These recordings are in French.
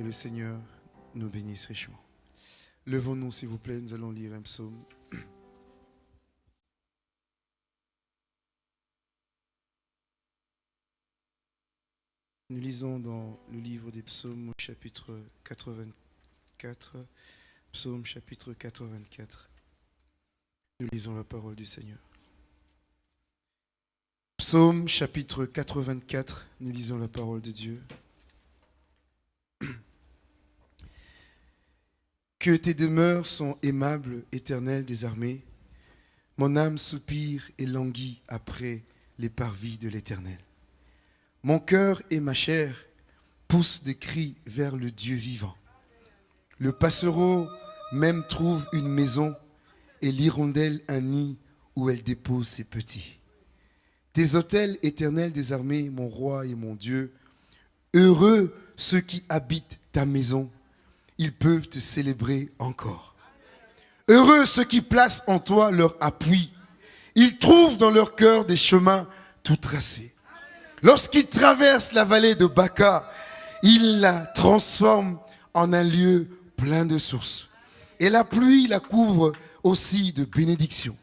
Que le Seigneur nous bénisse richement. Levons-nous, s'il vous plaît, nous allons lire un psaume. Nous lisons dans le livre des psaumes au chapitre 84, psaume chapitre 84. Nous lisons la parole du Seigneur. Psaume chapitre 84, nous lisons la parole de Dieu. Que tes demeures sont aimables, éternel des armées. Mon âme soupire et languit après les parvis de l'éternel. Mon cœur et ma chair poussent des cris vers le Dieu vivant. Le passereau même trouve une maison et l'hirondelle un nid où elle dépose ses petits. Tes autels éternels des armées, mon roi et mon Dieu, heureux ceux qui habitent ta maison ils peuvent te célébrer encore. Heureux ceux qui placent en toi leur appui. Ils trouvent dans leur cœur des chemins tout tracés. Lorsqu'ils traversent la vallée de Baca, ils la transforment en un lieu plein de sources. Et la pluie la couvre aussi de bénédictions.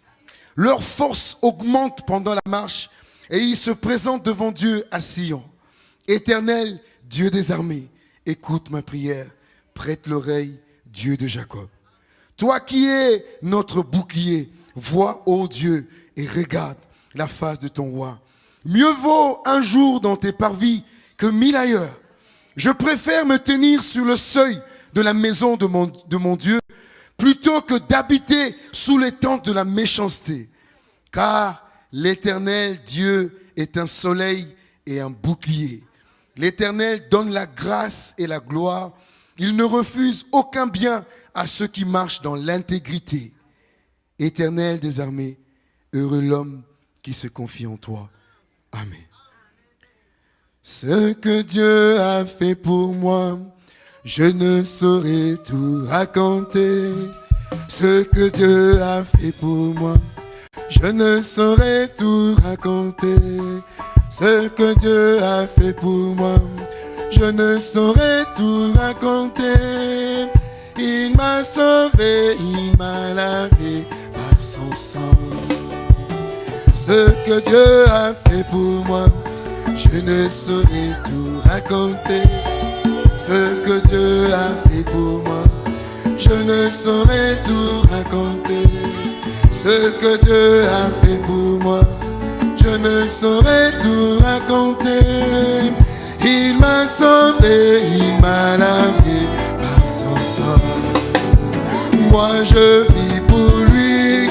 Leur force augmente pendant la marche et ils se présentent devant Dieu à Sion. Éternel, Dieu des armées, écoute ma prière, prête l'oreille, Dieu de Jacob. Toi qui es notre bouclier, vois, ô Dieu, et regarde la face de ton roi. Mieux vaut un jour dans tes parvis que mille ailleurs. Je préfère me tenir sur le seuil de la maison de mon, Dieu plutôt que d'habiter sous les tentes de la méchanceté. Car l'éternel Dieu est un soleil et un bouclier. L'Éternel donne la grâce et la gloire. Il ne refuse aucun bien à ceux qui marchent dans l'intégrité. Éternel des armées, heureux l'homme qui se confie en toi. Amen. Ce que Dieu a fait pour moi, je ne saurais tout raconter. Ce que Dieu a fait pour moi, je ne saurais tout raconter. Ce que Dieu a fait pour moi, je ne saurais tout raconter. Il m'a sauvé, il m'a lavé par son sang. Ce que Dieu a fait pour moi, je ne saurais tout raconter. Ce que Dieu a fait pour moi, je ne saurais tout raconter. Ce que Dieu a fait pour moi, je ne saurais tout raconter. Il m'a sauvé, il m'a lavé par son sang. Moi je vis pour lui.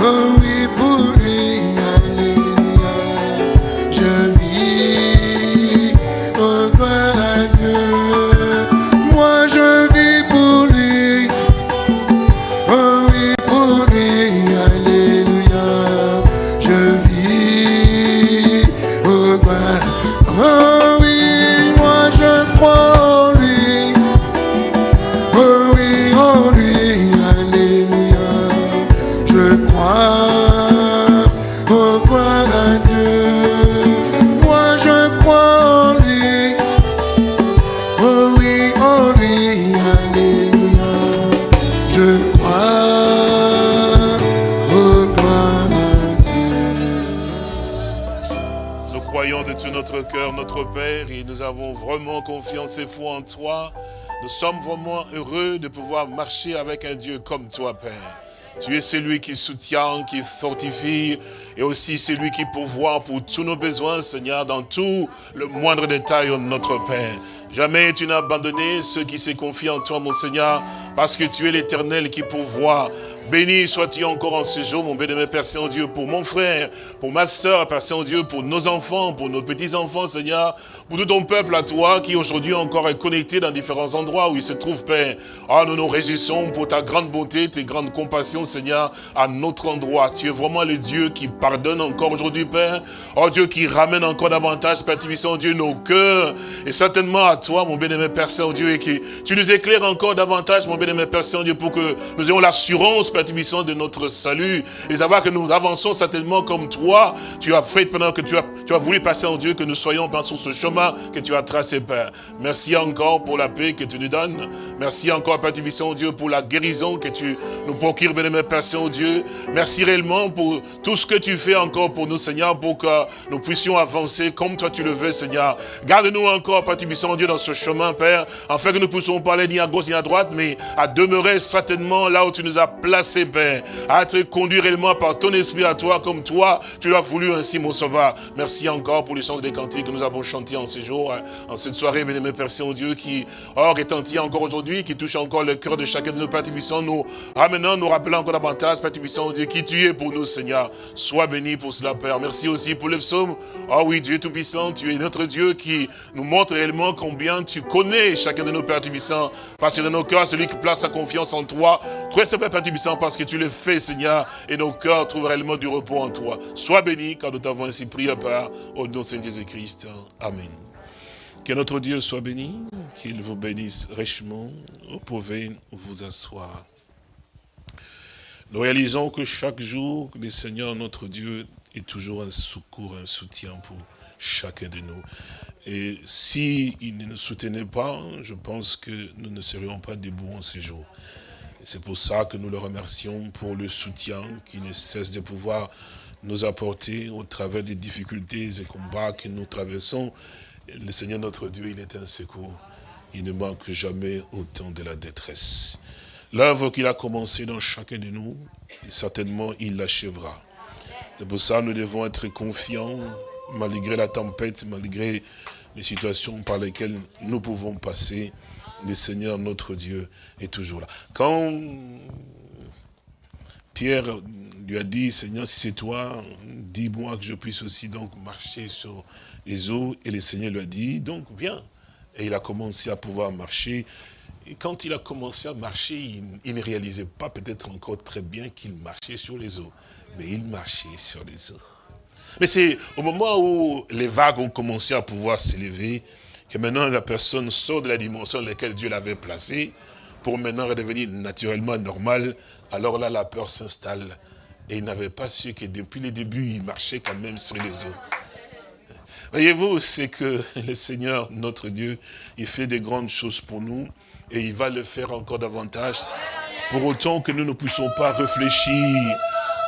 Oh oui, pour lui, en toi. Nous sommes vraiment heureux de pouvoir marcher avec un Dieu comme toi, Père. Tu es celui qui soutient, qui fortifie, et aussi celui qui pourvoit pour tous nos besoins, Seigneur, dans tout le moindre détail de notre Père. Jamais tu n'as abandonné ceux qui se confient en toi, mon Seigneur, parce que tu es l'éternel qui pourvoit. Béni sois-tu encore en ce jour, mon bénémoine Père Saint-Dieu, pour mon frère, pour ma soeur, Père Saint-Dieu, pour nos enfants, pour nos petits-enfants, Seigneur, pour tout ton peuple à toi, qui aujourd'hui encore est connecté dans différents endroits où il se trouve, Père. Ah, nous nous réjouissons pour ta grande bonté, tes grandes compassions, Seigneur, à notre endroit. Tu es vraiment le Dieu qui pardonne encore aujourd'hui, Père. Oh Dieu, qui ramène encore davantage, Père Tubissant, Dieu, nos cœurs. Et certainement à toi, mon bénémoine Père Saint-Dieu, et que tu nous éclaires encore davantage, mon bénémoine Père Saint-Dieu, pour que nous ayons l'assurance, Père de notre salut. Et savoir que nous avançons certainement comme toi. Tu as fait pendant que tu as, tu as voulu passer en Dieu, que nous soyons sur ce chemin que tu as tracé, Père. Merci encore pour la paix que tu nous donnes. Merci encore, Père Dieu, pour la guérison que tu nous procures, bénémoine Père Saint-Dieu. Merci réellement pour tout ce que tu fais encore pour nous, Seigneur, pour que nous puissions avancer comme toi tu le veux, Seigneur. Garde-nous encore, Père Dieu, dans ce chemin, Père, afin que nous puissions parler ni à gauche ni à droite, mais à demeurer certainement là où tu nous as placés, À être conduit réellement par ton esprit à toi, comme toi, tu l'as voulu ainsi, mon sauveur. Merci encore pour les chants des cantiques que nous avons chantés en ce jour, hein, en cette soirée, bénémoine Père Saint-Dieu, qui, or, retentit encore aujourd'hui, qui touche encore le cœur de chacun de nos Père Tubissant, nous ramenant, nous rappelant encore davantage, Père Tubissant, Dieu, qui tu es pour nous, Seigneur. Sois béni pour cela, Père. Merci aussi pour le psaume. Ah oui, Dieu Tout-Puissant, tu es notre Dieu qui nous montre réellement combien tu connais chacun de nos Pères Tubissants. Parce que dans nos cœurs, celui qui place sa confiance en toi, toi, c'est Père Parce que tu le fais, Seigneur, et nos cœurs trouvent réellement du repos en toi. Sois béni, car nous t'avons ainsi prié, Père, au nom de Saint Jésus-Christ. Amen. Que notre Dieu soit béni, qu'il vous bénisse richement. Vous pouvez vous asseoir. Nous réalisons que chaque jour, le Seigneur, notre Dieu, est toujours un secours, un soutien pour chacun de nous. Et s'il ne nous soutenait pas, je pense que nous ne serions pas debout en ces jours. C'est pour ça que nous le remercions pour le soutien qui ne cesse de pouvoir nous apporter au travers des difficultés et combats que nous traversons. Le Seigneur notre Dieu, il est un secours. Il ne manque jamais au temps de la détresse. L'œuvre qu'il a commencée dans chacun de nous, certainement il l'achèvera. C'est pour ça que nous devons être confiants, malgré la tempête, malgré les situations par lesquelles nous pouvons passer. Le Seigneur, notre Dieu, est toujours là. Quand Pierre lui a dit, Seigneur, si c'est toi, dis-moi que je puisse aussi donc marcher sur les eaux et le Seigneur lui a dit, donc viens. Et il a commencé à pouvoir marcher. Et quand il a commencé à marcher, il, ne réalisait pas peut-être encore très bien qu'il marchait sur les eaux. Mais il marchait sur les eaux. Mais c'est au moment où les vagues ont commencé à pouvoir s'élever, que maintenant la personne sort de la dimension dans laquelle Dieu l'avait placée, pour maintenant redevenir naturellement normal, alors là la peur s'installe. Et il n'avait pas su que depuis le début, il marchait quand même sur les eaux. Voyez-vous, c'est que le Seigneur, notre Dieu, il fait des grandes choses pour nous et il va le faire encore davantage. Pour autant que nous ne puissions pas réfléchir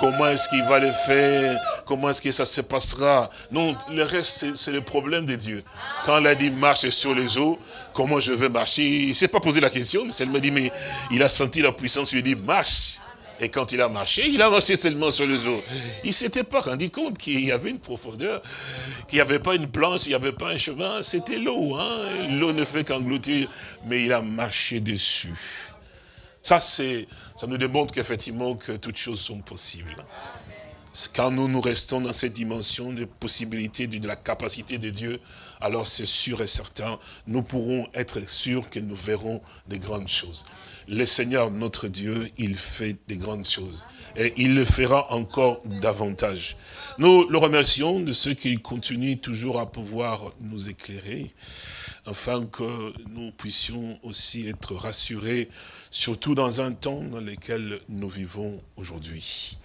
comment est-ce qu'il va le faire, comment est-ce que ça se passera? Non, le reste, c'est- le problème de Dieu. Quand il a dit marche sur les eaux, comment je vais marcher? Il ne s'est pas posé la question, mais elle me dit, mais il a senti la puissance, il lui a dit marche. Et quand il a marché, il a marché seulement sur les eaux. Il ne s'était pas rendu compte qu'il y avait une profondeur, qu'il n'y avait pas une planche, il n'y avait pas un chemin, c'était l'eau. Hein? L'eau ne fait qu'engloutir, mais il a marché dessus. Ça, c'est, ça nous démontre qu'effectivement, que toutes choses sont possibles. Quand nous, nous restons dans cette dimension de possibilité, de, la capacité de Dieu, alors c'est sûr et certain, nous pourrons être sûrs que nous verrons de grandes choses. Le Seigneur, notre Dieu, il fait des grandes choses. Et il le fera encore davantage. Nous le remercions de ce qu'il continue toujours à pouvoir nous éclairer, afin que nous puissions aussi être rassurés, surtout dans un temps dans lequel nous vivons aujourd'hui.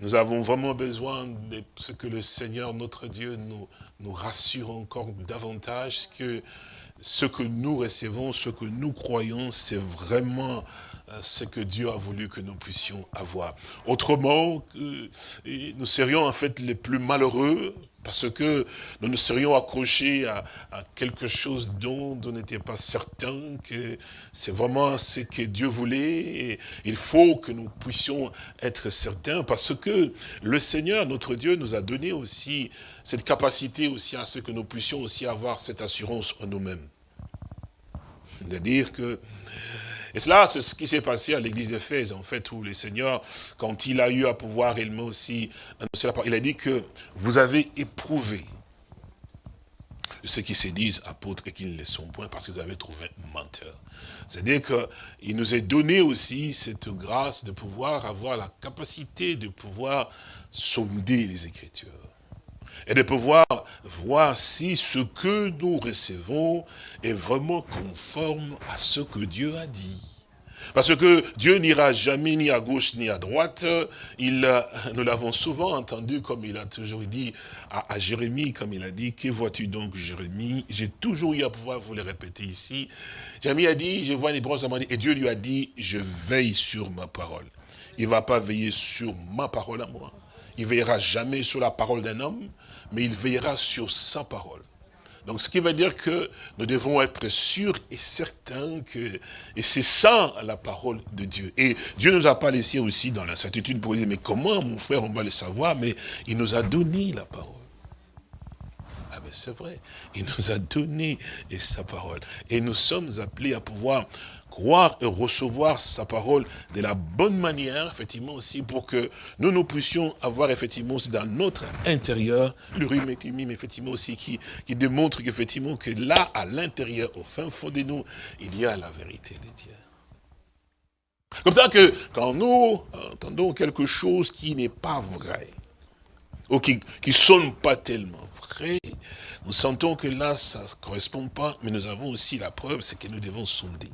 Nous avons vraiment besoin de ce que le Seigneur, notre Dieu, nous, rassure encore davantage, que ce que nous recevons, ce que nous croyons, c'est vraiment euh, ce que Dieu a voulu que nous puissions avoir. Autrement, euh, nous serions en fait les plus malheureux, parce que nous nous serions accrochés à, quelque chose dont on n'était pas certain que c'est vraiment ce que Dieu voulait. Et il faut que nous puissions être certains parce que le Seigneur, notre Dieu, nous a donné aussi cette capacité aussi à ce que nous puissions aussi avoir cette assurance en nous-mêmes. C'est-à-dire que et cela, c'est ce qui s'est passé à l'église d'Éphèse, en fait, où le Seigneur, quand il a eu à pouvoir réellement aussi annoncer la parole, il a dit que vous avez éprouvé ceux qui se disent apôtres et qui ne le sont point parce vous avez trouvé menteur. C'est-à-dire qu'il nous est donné aussi cette grâce de pouvoir avoir la capacité de pouvoir sonder les Écritures et de pouvoir voir si ce que nous recevons est vraiment conforme à ce que Dieu a dit. Parce que Dieu n'ira jamais ni à gauche ni à droite. Il, nous l'avons souvent entendu, comme il a toujours dit à, Jérémie, comme il a dit, que vois-tu donc Jérémie? J'ai toujours eu à pouvoir vous le répéter ici. Jérémie a dit, je vois les bronzes et Dieu lui a dit, je veille sur ma parole. Il ne va pas veiller sur ma parole à moi. Il veillera jamais sur la parole d'un homme, mais il veillera sur sa parole. Donc ce qui veut dire que nous devons être sûrs et certains que, et c'est ça la parole de Dieu. Et Dieu nous a pas laissé aussi dans l'incertitude pour dire, mais comment mon frère on va le savoir, mais il nous a donné la parole. Ah ben c'est vrai, il nous a donné sa parole. Et nous sommes appelés à pouvoir croire et recevoir sa parole de la bonne manière, effectivement aussi, pour que nous, nous puissions avoir effectivement aussi dans notre intérieur le rhume effectivement aussi, qui, qui démontre qu'effectivement que là, à l'intérieur, au fin fond de nous, il y a la vérité de Dieu. Comme ça que quand nous entendons quelque chose qui n'est pas vrai, ou qui ne sonne pas tellement vrai, nous sentons que là, ça ne correspond pas, mais nous avons aussi la preuve, c'est que nous devons sonder.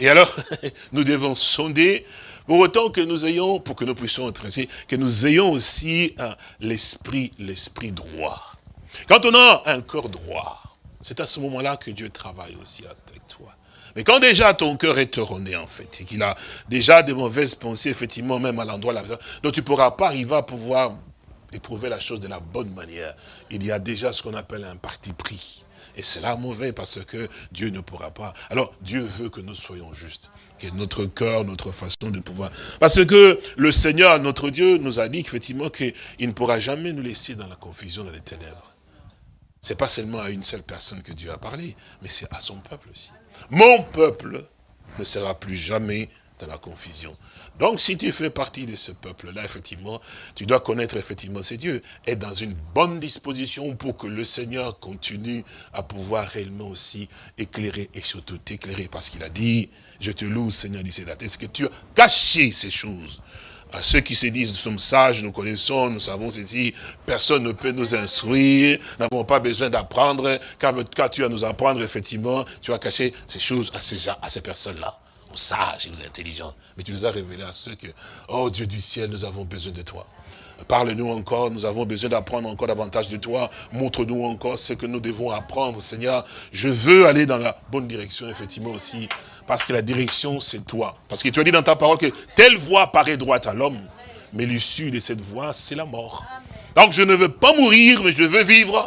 Et alors, nous devons sonder, pour autant que nous ayons, pour que nous puissions être ainsi, que nous ayons aussi euh, l'esprit, l'esprit droit. Quand on a un cœur droit, c'est à ce moment-là que Dieu travaille aussi avec toi. Mais quand déjà ton cœur est erroné, en fait, et qu'il a déjà des mauvaises pensées, effectivement, même à l'endroit là, donc tu ne pourras pas arriver à pouvoir éprouver la chose de la bonne manière. Il y a déjà ce qu'on appelle un parti pris. Et c'est là mauvais parce que Dieu ne pourra pas. Alors, Dieu veut que nous soyons justes. Que notre cœur, notre façon de pouvoir... Parce que le Seigneur, notre Dieu, nous a dit qu'effectivement qu'il ne pourra jamais nous laisser dans la confusion, dans les ténèbres. C'est pas seulement à une seule personne que Dieu a parlé, mais c'est à son peuple aussi. Mon peuple ne sera plus jamais la confusion. Donc, si tu fais partie de ce peuple-là, effectivement, tu dois connaître effectivement ces dieux. Être dans une bonne disposition pour que le Seigneur continue à pouvoir réellement aussi éclairer et surtout t'éclairer. Parce qu'il a dit, je te loue, Seigneur du Sénat. Est-ce que tu as caché ces choses à ceux qui se disent, nous sommes sages, nous connaissons, nous savons ceci, personne ne peut nous instruire, nous n'avons pas besoin d'apprendre, car, car tu as nous apprendre, effectivement, tu as caché ces choses à ces personnes-là. Aux sages et aux intelligents. Mais tu nous as révélé à ceux que, oh Dieu du ciel, nous avons besoin de toi. Parle-nous encore, nous avons besoin d'apprendre encore davantage de toi. Montre-nous encore ce que nous devons apprendre, Seigneur. Je veux aller dans la bonne direction, effectivement aussi, parce que la direction, c'est toi. Parce que tu as dit dans ta parole que telle voie paraît droite à l'homme, mais l'issue de cette voie, c'est la mort. Donc je ne veux pas mourir, mais je veux vivre.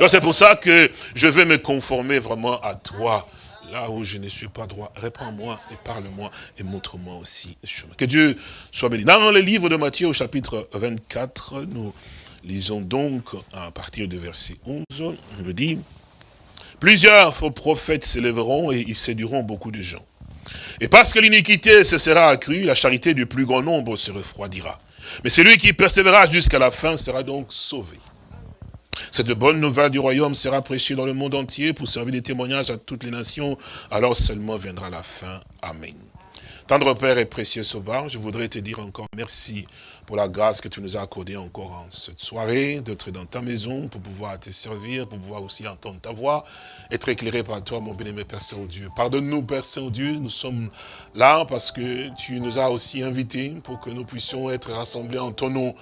Donc c'est pour ça que je veux me conformer vraiment à toi. Là où je ne suis pas droit, réponds-moi et parle-moi et montre-moi aussi le chemin. Que Dieu soit béni. Dans le livre de Matthieu au chapitre 24, nous lisons donc à partir du verset 11, il me dit, Plusieurs faux prophètes s'élèveront et ils séduiront beaucoup de gens. Et parce que l'iniquité se sera accrue, la charité du plus grand nombre se refroidira. Mais celui qui persévérera jusqu'à la fin sera donc sauvé. Cette bonne nouvelle du royaume sera prêchée dans le monde entier pour servir de témoignage à toutes les nations. Alors seulement viendra la fin. Amen. Tendre Père et précieux Sauveur, je voudrais te dire encore merci pour la grâce que tu nous as accordée encore en cette soirée, d'être dans ta maison pour pouvoir te servir, pour pouvoir aussi entendre ta voix, être éclairé par toi, mon bien-aimé Père Saint-Dieu. Pardonne-nous, Père Saint-Dieu, nous sommes là parce que tu nous as aussi invités pour que nous puissions être rassemblés en ton nom.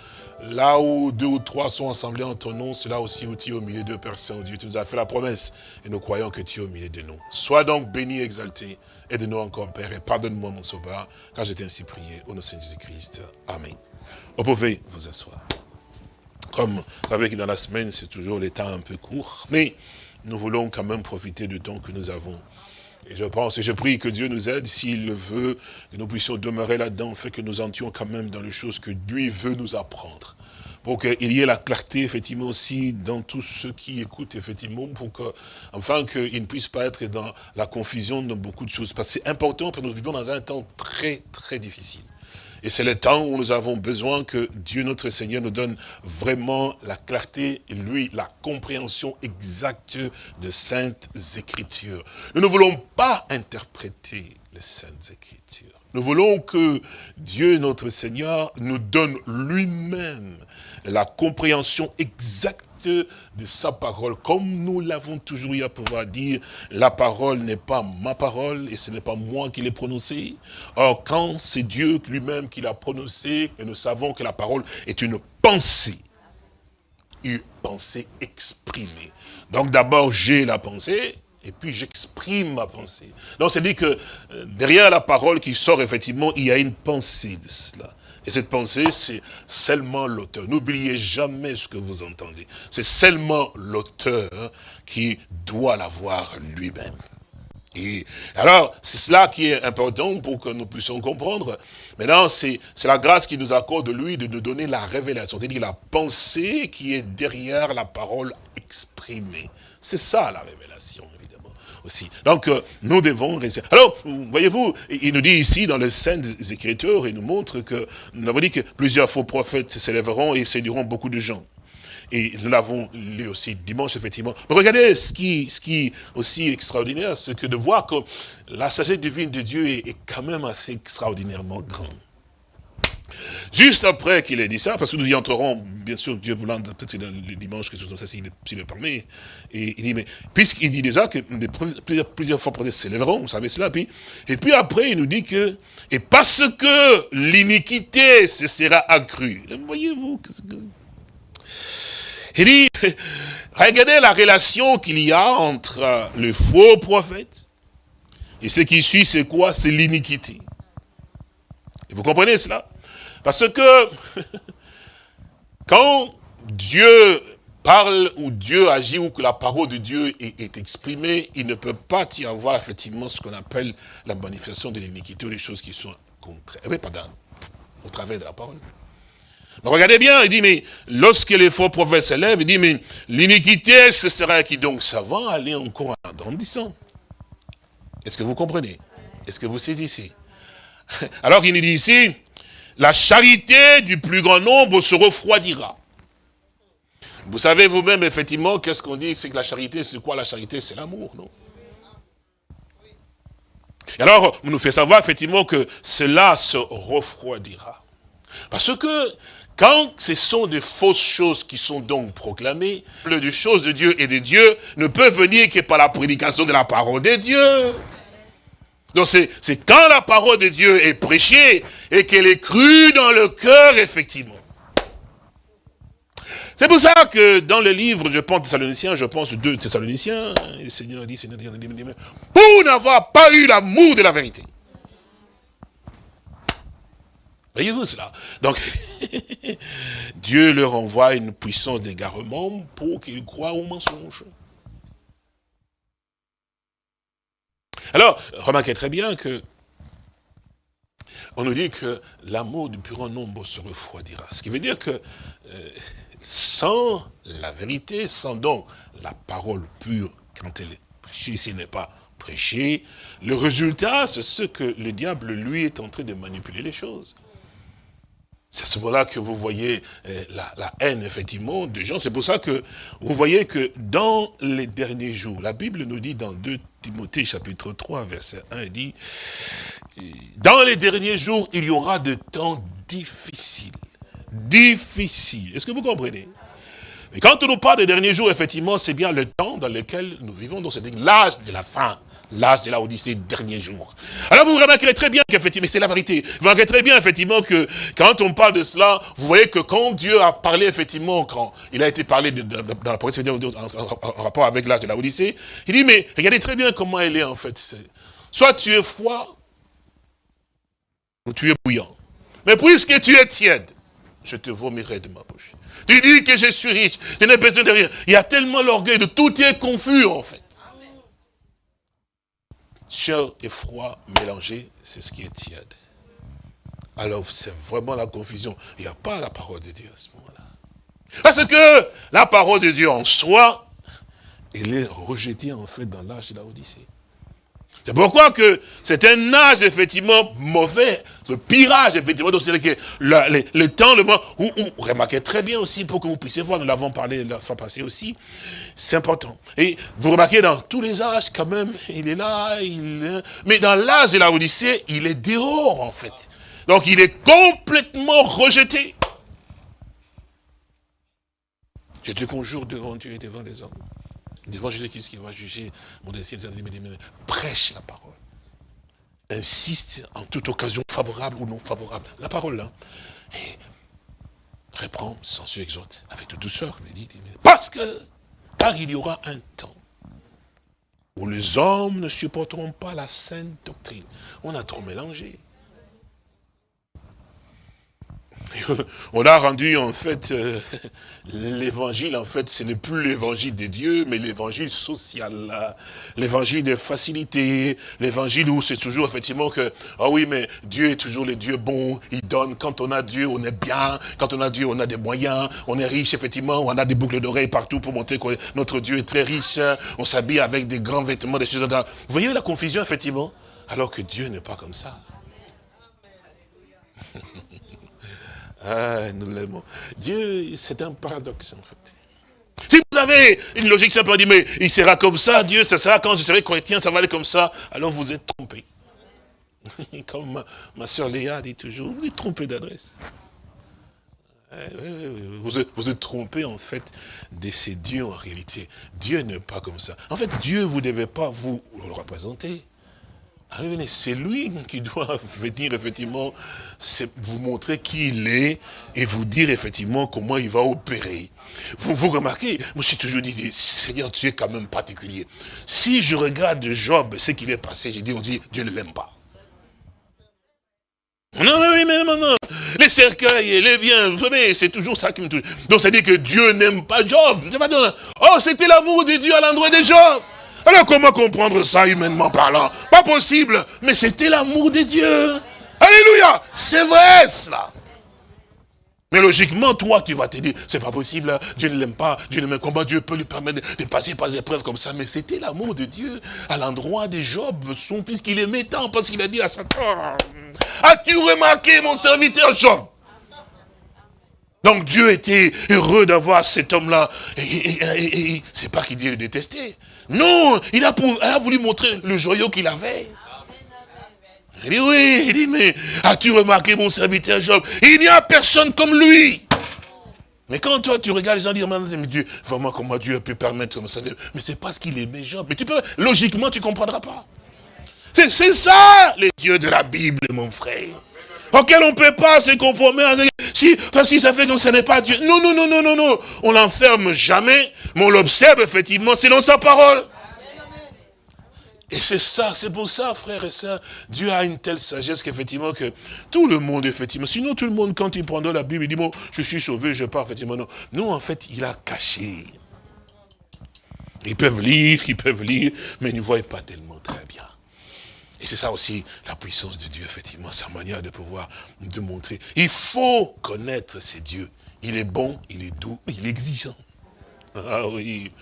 Là où deux ou trois sont assemblés en ton nom, c'est là aussi où tu es au milieu d'eux, Père Saint-Dieu. Tu nous as fait la promesse et nous croyons que tu es au milieu de nous. Sois donc béni, exalté. Aide-nous encore, Père, et pardonne-moi, mon sauveur, car j'ai ainsi prié au nom de Jésus-Christ. Amen. Vous pouvez vous asseoir. Comme vous savez que dans la semaine, c'est toujours les temps un peu court, mais nous voulons quand même profiter du temps que nous avons. Et je pense, et je prie que Dieu nous aide, s'il le veut, que nous puissions demeurer là-dedans, fait que nous entions quand même dans les choses que Dieu veut nous apprendre. Pour qu'il y ait la clarté, effectivement, aussi, dans tous ceux qui écoutent, effectivement, pour que, enfin, qu'ils ne puissent pas être dans la confusion dans beaucoup de choses. Parce que c'est important, parce que nous vivons dans un temps très, très difficile. Et c'est le temps où nous avons besoin que Dieu notre Seigneur nous donne vraiment la clarté et lui, la compréhension exacte de Saintes Écritures. Nous ne voulons pas interpréter les Saintes Écritures. Nous voulons que Dieu notre Seigneur nous donne lui-même la compréhension exacte de sa parole. Comme nous l'avons toujours eu à pouvoir dire, la parole n'est pas ma parole et ce n'est pas moi qui l'ai prononcée. Or, quand c'est Dieu lui-même qui l'a prononcée, et nous savons que la parole est une pensée, une pensée exprimée. Donc d'abord, j'ai la pensée, et puis j'exprime ma pensée. Donc c'est dit que euh, derrière la parole qui sort, effectivement, il y a une pensée de cela. Et cette pensée, c'est seulement l'auteur. N'oubliez jamais ce que vous entendez. C'est seulement l'auteur qui doit l'avoir lui-même. Et alors, c'est cela qui est important pour que nous puissions comprendre. Maintenant, c'est la grâce qui nous accorde, lui, de nous donner la révélation, c'est-à-dire la pensée qui est derrière la parole exprimée. C'est ça la révélation aussi. Donc, euh, nous devons rester. Alors, voyez-vous, il nous dit ici dans les Saintes Écritures, il nous montre que, nous avons dit que plusieurs faux prophètes s'élèveront et séduiront beaucoup de gens. Et nous l'avons lu aussi dimanche, effectivement. Mais regardez ce qui, ce qui aussi extraordinaire, c'est que de voir que la sagesse divine de Dieu est, est quand même assez extraordinairement grande. Juste après qu'il ait dit ça, parce que nous y entrerons, bien sûr, Dieu voulant, peut-être le dimanche, quelque chose comme ça, s'il le permet, et il dit, mais puisqu'il dit déjà que plusieurs, plusieurs fois s'élèveront, vous savez cela, puis, et puis après, il nous dit que, et parce que l'iniquité se sera accrue. Voyez-vous, il dit, regardez la relation qu'il y a entre le faux prophète, et ce qui suit, c'est quoi? C'est l'iniquité. Vous comprenez cela? Parce que quand Dieu parle ou Dieu agit ou que la parole de Dieu est, exprimée, il ne peut pas y avoir effectivement ce qu'on appelle la manifestation de l'iniquité ou des choses qui sont contraires. Mais pas au travers de la parole. regardez bien, il dit, mais lorsque les faux prophètes s'élèvent, il dit, mais l'iniquité, ce sera qui donc ça aller encore en grandissant. Est-ce que vous comprenez? Est-ce que vous saisissez? Alors il nous dit ici, la charité du plus grand nombre se refroidira. Vous savez vous-même, effectivement, qu'est-ce qu'on dit? C'est que la charité, c'est quoi? La charité C'est l'amour, non? Et alors, on nous fait savoir, effectivement, que cela se refroidira. Parce que, quand ce sont des fausses choses qui sont donc proclamées, le des choses de Dieu et de Dieu ne peut venir que par la prédication de la parole de Dieu. Donc c'est quand la parole de Dieu est prêchée et qu'elle est crue dans le cœur, effectivement. C'est pour ça que dans le livre, je pense Thessaloniciens, je pense deux Thessaloniciens, le Seigneur dit, Seigneur dit, pour n'avoir pas eu l'amour de la vérité. Voyez-vous cela? Donc, Dieu leur envoie une puissance d'égarement pour qu'ils croient au mensonge. Alors, remarquez très bien que on nous dit que l'amour du plus grand nombre se refroidira. Ce qui veut dire que euh, sans la vérité, sans donc la parole pure, quand elle est prêchée, s'il n'est pas prêchée, le résultat, c'est ce que le diable, lui, est en train de manipuler les choses. C'est à ce moment-là que vous voyez euh, la, haine, effectivement, des gens. C'est pour ça que vous voyez que dans les derniers jours, la Bible nous dit dans 2 Timothée chapitre 3, verset 1, il dit, dans les derniers jours, il y aura de temps difficiles. Difficiles. Est-ce que vous comprenez? Mais quand on nous parle des derniers jours, effectivement, c'est bien le temps dans lequel nous vivons. Donc c'est l'âge de la fin. L'âge de la Odyssée, derniers jours. Alors vous remarquerez très bien qu'effectivement, c'est la vérité. Vous remarquerez très bien, effectivement, que quand on parle de cela, vous voyez que quand Dieu a parlé, effectivement, quand il a été parlé de, dans la promesse en, en, rapport avec l'âge de la Odyssée, il dit, mais regardez très bien comment elle est, en fait. Soit tu es froid, ou tu es bouillant. Mais puisque tu es tiède, je te vomirai de ma bouche. Tu dis que je suis riche, je n'ai besoin de rien. Il y a tellement l'orgueil de tout est confus, en fait chaud et froid mélangés, c'est ce qui est tiède. Alors, c'est vraiment la confusion. Il n'y a pas la parole de Dieu à ce moment-là. Parce que la parole de Dieu en soi, elle est rejetée en fait dans l'âge de la Odyssée. C'est pourquoi que c'est un âge effectivement mauvais, le pirage effectivement, donc c'est le, le, le, temps, le moment où, où, remarquez très bien aussi, pour que vous puissiez voir, nous l'avons parlé la fois passée aussi, c'est important. Et vous remarquez dans tous les âges quand même, il est là, il est... mais dans l'âge de la Odyssée, il est dehors en fait. Donc il est complètement rejeté. Je te conjure devant Dieu et devant les hommes devant Jésus-Christ qui va juger mon destin, prêche la parole. Insiste en toute occasion, favorable ou non favorable. La parole là. Et reprend, censure, exhorte, avec de douceur. Parce que, car il y aura un temps où les hommes ne supporteront pas la sainte doctrine. On a trop mélangé. on a rendu en fait euh, l'évangile, en fait, ce n'est plus l'évangile de Dieu, mais l'évangile social, l'évangile de facilité, l'évangile où c'est toujours effectivement que, ah oui, mais Dieu est toujours le Dieu bon, il donne, quand on a Dieu, on est bien, quand on a Dieu, on a des moyens, on est riche, effectivement, on a des boucles d'oreilles partout pour montrer que notre Dieu est très riche, on s'habille avec des grands vêtements, des choses Vous voyez la confusion, effectivement? Alors que Dieu n'est pas comme ça. Ah, nous l'aimons. Dieu, c'est un paradoxe, en fait. Si vous avez une logique simple, on dit, mais il sera comme ça, Dieu, ça sera quand je serai chrétien, ça va aller comme ça, alors vous êtes trompé. Comme ma, soeur Léa dit toujours, vous êtes trompé d'adresse. Vous êtes, vous êtes trompé en fait de ces dieux en réalité. Dieu n'est pas comme ça. En fait, Dieu, vous ne devez pas vous le représenter. Ah c'est lui qui doit venir effectivement vous montrer qui il est et vous dire effectivement comment il va opérer. Vous, vous remarquez, moi je suis toujours dit, Seigneur, tu es quand même particulier. Si je regarde Job, ce qu'il est passé, j'ai dit, on dit, Dieu ne l'aime pas. Non, oui, mais non, non. Les cercueils, les biens, vous savez, c'est toujours ça qui me touche. Donc ça dit que Dieu n'aime pas Job. Oh, c'était l'amour de Dieu à l'endroit de Job. Alors comment comprendre ça humainement parlant? Pas possible. Mais c'était l'amour de Dieu. Alléluia. C'est vrai cela. Mais logiquement, toi, tu vas te dire, c'est pas possible, Dieu ne l'aime pas, Dieu ne l'aime comment Dieu peut lui permettre de passer par des épreuves comme ça. Mais c'était l'amour de Dieu à l'endroit de Job, son fils qu'il aimait tant, parce qu'il a dit à Satan, as-tu remarqué mon serviteur Job? Donc Dieu était heureux d'avoir cet homme-là. Et, c'est pas qu'il dit le détester. Non, il a, voulu montrer le joyau qu'il avait. Il dit oui, il dit mais as-tu remarqué mon serviteur Job? Il n'y a personne comme lui. Mais quand toi tu regardes les gens dire, mais Dieu, vraiment comment Dieu a pu permettre ça? Mais c'est parce qu'il aimait Job. Mais tu peux, logiquement tu ne comprendras pas. C'est ça les dieux de la Bible, mon frère. Auquel on ne peut pas se conformer à si, parce que ça fait que ce n'est pas Dieu. Non, non, non, non, non, non. On l'enferme jamais, mais on l'observe effectivement, c'est dans sa parole. Et c'est ça, c'est pour ça, frères et sœurs, Dieu a une telle sagesse qu'effectivement que tout le monde, effectivement, sinon tout le monde, quand il prend la Bible, il dit, bon, je suis sauvé, je pars, effectivement, non. Nous, en fait, il a caché. Ils peuvent lire, ils peuvent lire, mais ils ne voient pas tellement. Et c'est ça aussi la puissance de Dieu, effectivement, sa manière de pouvoir nous montrer. Il faut connaître ces dieux. Il est bon, il est doux, il est exigeant. Ah oui,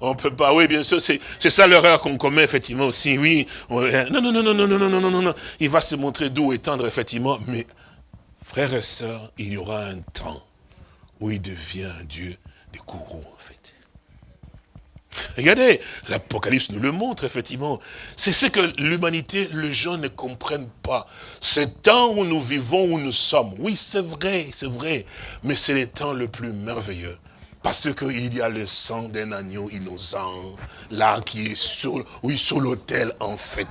on peut pas, oui, bien sûr, c'est ça l'erreur qu'on commet, effectivement, aussi, oui. non, non, non, non, non, non, non, non, non, non, il va se montrer doux et tendre, effectivement, mais, frères et sœurs, il y aura un temps où il devient un Dieu des courroux. Regardez, l'Apocalypse nous le montre, effectivement. C'est ce que l'humanité, les gens ne comprennent pas. Ce temps où nous vivons, où nous sommes, oui, c'est vrai, c'est vrai, mais c'est le temps le plus merveilleux. Parce qu'il y a le sang d'un agneau innocent, là, qui est sur, oui, sur l'autel, en fait.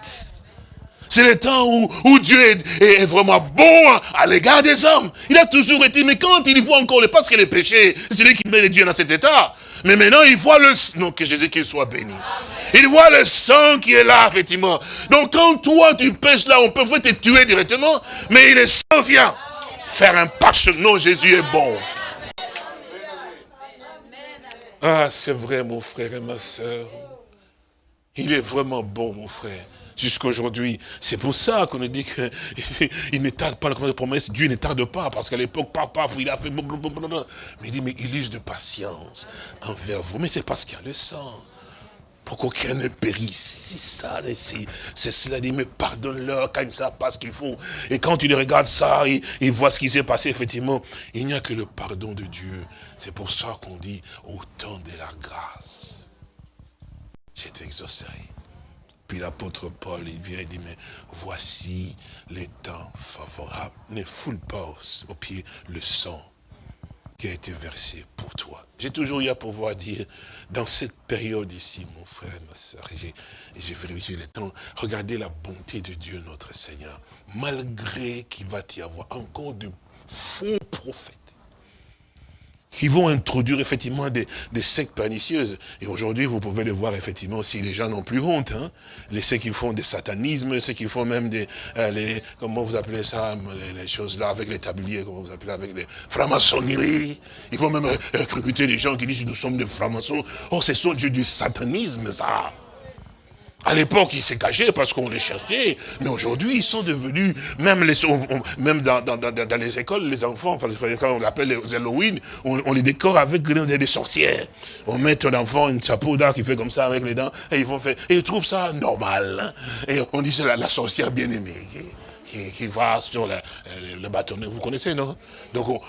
C'est le temps où, Dieu est, vraiment bon à l'égard des hommes. Il a toujours été, mais quand il voit encore le, parce que le péché, c'est lui qui met les dieux dans cet état. Mais maintenant, il voit le, non, que Jésus soit béni. Il voit le sang qui est là, effectivement. Donc, quand toi, tu pêches là, on peut te tuer directement, mais il est sang vient faire un pas Non, Jésus est bon. Ah, c'est vrai, mon frère et ma soeur. Il est vraiment bon, mon frère. Jusqu'aujourd'hui. C'est pour ça qu'on dit qu'il ne tarde pas la promesse. Dieu ne tarde pas, parce qu'à l'époque, papa, il a fait... Mais il dit, mais il use de patience envers vous. Mais c'est parce qu'il y a le sang pour qu'aucun ne périsse. C'est ça, c'est cela dit, mais pardonne-leur quand ils ne savent pas ce qu'ils font. Et quand ils regardes ça, ils, voient ce qui s'est passé, effectivement, il n'y a que le pardon de Dieu. C'est pour ça qu'on dit, au temps de la grâce, j'ai été exaucé. Puis l'apôtre Paul, il vient et dit, mais voici les temps favorables. Ne foule pas au pied le sang qui a été versé pour toi. J'ai toujours eu à pouvoir dire, dans cette période ici, mon frère et ma soeur, j'ai vérifié le temps, regardez la bonté de Dieu, notre Seigneur, malgré qu'il va y avoir encore de faux prophètes qui vont introduire effectivement des, sectes pernicieuses. Et aujourd'hui, vous pouvez le voir effectivement si les gens n'ont plus honte. Hein. Les sectes qui font des satanismes, ceux qui font même des, euh, les, comment vous appelez ça, les, choses là avec les tabliers, comment vous appelez, avec les francs-maçonneries. Ils vont même recruter des gens qui disent nous sommes des francs-maçons. Oh, c'est sont du satanisme, ça. À l'époque, ils s'est cachés parce qu'on les cherchait. Mais aujourd'hui, ils sont devenus, même, les, même dans, les écoles, les enfants, quand on appelle les Halloween, on, les décore avec des, sorcières. On met ton enfant une chapeau d'art qui fait comme ça avec les dents, et ils vont faire, et ils trouvent ça normal. Hein. Et on dit c'est la, la sorcière bien-aimée qui, va sur le, le, bâtonnet. Vous connaissez, non? Donc,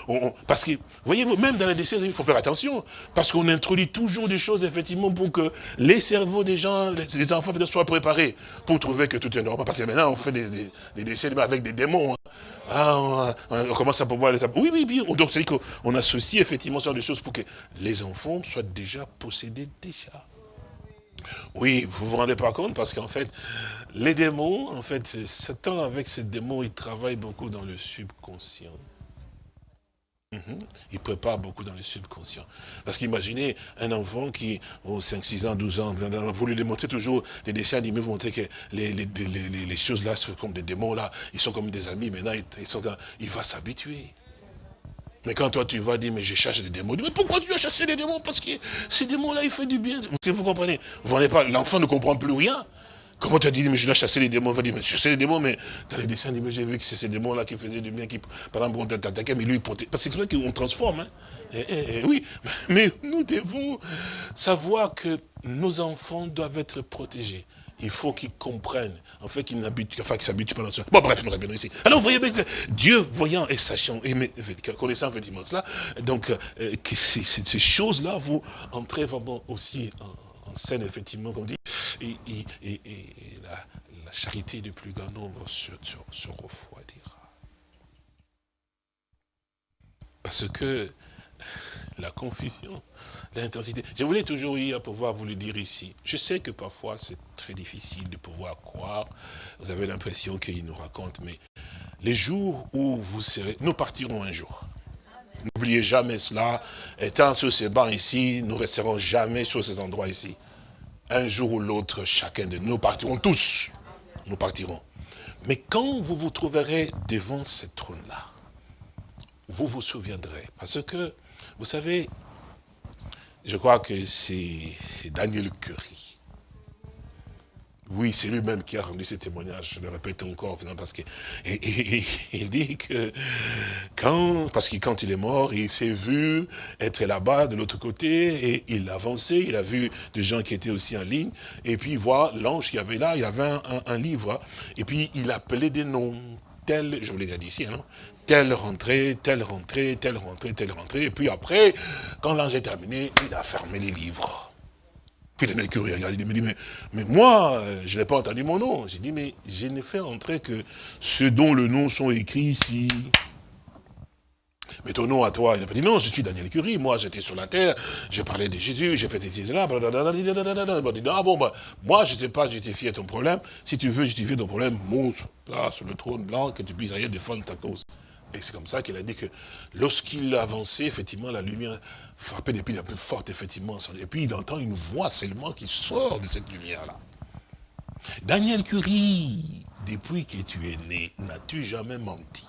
parce que, voyez-vous, même dans les décès, il faut faire attention. Parce qu'on introduit toujours des choses, effectivement, pour que les cerveaux des gens, les, enfants soient préparés pour trouver que tout est normal. Parce que maintenant, on fait des, décès avec des démons. Hein. Ah, on, commence à pouvoir les... Oui, oui, oui. Donc, c'est qu'on associe effectivement ce genre de choses pour que les enfants soient déjà possédés déjà. Oui, vous vous rendez pas compte parce qu'en fait, les démons, en fait, Satan avec ces démons, il travaille beaucoup dans le subconscient. Mhm. Il prépare beaucoup dans le subconscient. Parce qu'imaginez un enfant qui, aux 5, 6 ans, 12 ans, vous lui démontrez toujours les dessins animés, vous montrez que les, choses là sont comme des démons là, ils sont comme des amis, maintenant il va s'habituer. Mais quand toi tu vas dire, mais je cherche des démons, mais pourquoi tu as chassé des démons Parce que ces démons-là, ils font du bien. Vous comprenez? Vous pas, l'enfant ne comprend plus rien. Comment tu as dit, mais je dois chasser les démons On va dire, mais chasser les démons, mais dans les dessins animés, j'ai vu que c'est ces démons-là qui faisaient du bien, qui, par exemple, on t'attaquait, mais lui, il portait. Parce que c'est vrai qu'on transforme, hein. Eh, eh, eh, oui, mais nous devons savoir que nos enfants doivent être protégés. Il faut qu'ils comprennent, en fait, qu'ils n'habitent, enfin, qu'ils s'habituent pas dans ce... Bon, bref, nous revenons ici. Alors, vous voyez bien que Dieu, voyant et sachant, connaissant effectivement cela, donc, euh, que ces, choses-là, vous entrez vraiment aussi en, scène, effectivement, comme dit, et, la, charité du plus grand nombre se, se refroidira. Parce que la confusion, l'intensité. Je voulais toujours hier pouvoir vous le dire ici. Je sais que parfois c'est très difficile de pouvoir croire. Vous avez l'impression qu'il nous raconte, mais les jours où vous serez, nous partirons un jour. N'oubliez jamais cela. Étant sur ces bancs ici, nous resterons jamais sur ces endroits ici. Un jour ou l'autre, chacun de nous, nous partirons tous. Nous partirons. Mais quand vous vous trouverez devant ce trône-là, vous vous souviendrez. Parce que, vous savez, je crois que c'est Daniel Curie. Oui, c'est lui-même qui a rendu ce témoignage, je le répète encore, parce que il dit que quand, parce que quand il est mort, il s'est vu être là-bas de l'autre côté et il avançait, il a vu des gens qui étaient aussi en ligne et puis il voit l'ange qui avait là, il y avait un, livre et puis il appelait des noms, je vous l'ai déjà dit ici, hein, non telle rentrée, telle rentrée, telle rentrée, telle rentrée et puis après, quand l'ange est terminé, il a fermé les livres. Puis le mec il me dit, mais, mais moi, euh, je n'ai pas entendu mon nom. J'ai dit, mais je n'ai fait entrer que ceux dont le nom sont écrits ici. Mais ton nom à toi, il n'a pas dit, non, je suis Daniel Curie, moi j'étais sur la terre, j'ai parlé de Jésus, j'ai fait cela, blablabla. Il m'a dit, ah bon, bah, moi je ne sais pas justifier ton problème, si tu veux justifier ton problème, monte là sur le trône blanc, que tu puisses rien défendre ta cause. Et c'est comme ça qu'il a dit que lorsqu'il avançait, effectivement, la lumière frappait des pieds un peu forte, effectivement. Et puis il entend une voix seulement qui sort de cette lumière-là. Daniel Curie, depuis que tu es né, n'as-tu jamais menti?